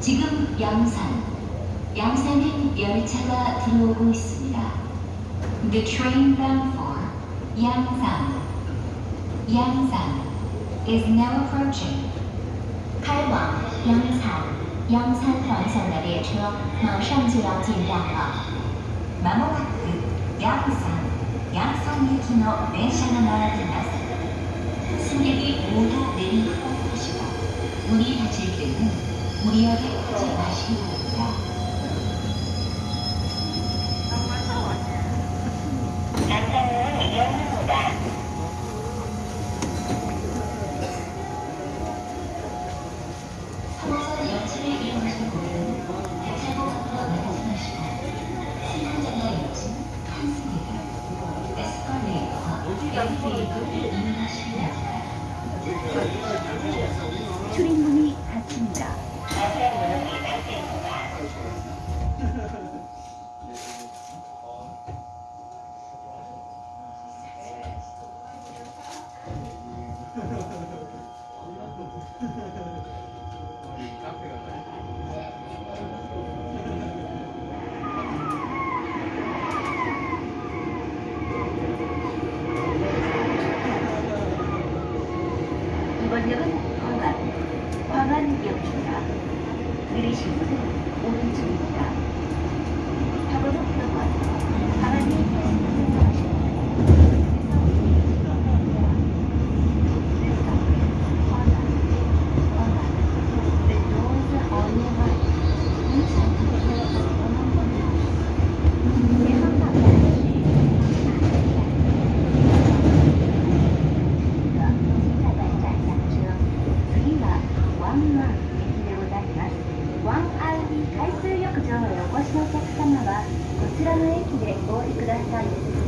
지금 양산, 양산행 열차가 들어오고 있습니다. The train bound for 양산, 양산 is now approaching. 开往阳산，阳산方向的列车马上就要进站了。まもなくヤンサン、ヤンソン行きの電車が並びます。승객이 모두 내리고 타시고 문이 닫힐 때는 무리하게 타지 마시기 바랍니다. 에스컬레이터와 엘리베이 내리실 때 오른쪽입니다. month. ワンアウリ海水浴場へお越しのお客様はこちらの駅でお降りください。